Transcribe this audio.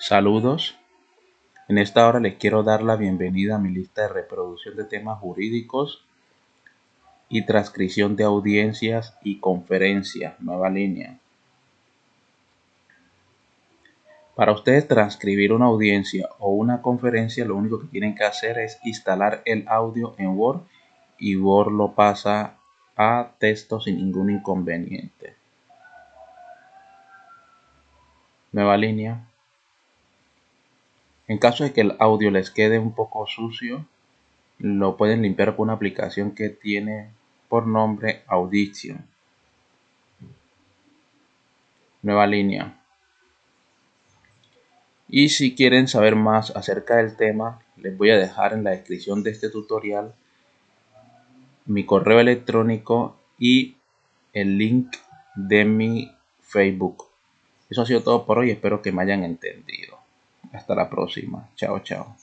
Saludos. En esta hora les quiero dar la bienvenida a mi lista de reproducción de temas jurídicos y transcripción de audiencias y conferencias, nueva línea. Para ustedes transcribir una audiencia o una conferencia, lo único que tienen que hacer es instalar el audio en Word y Word lo pasa a texto sin ningún inconveniente. Nueva línea. En caso de que el audio les quede un poco sucio, lo pueden limpiar con una aplicación que tiene por nombre Audition. Nueva línea. Y si quieren saber más acerca del tema, les voy a dejar en la descripción de este tutorial mi correo electrónico y el link de mi Facebook. Eso ha sido todo por hoy, espero que me hayan entendido. Hasta la próxima. Chao, chao.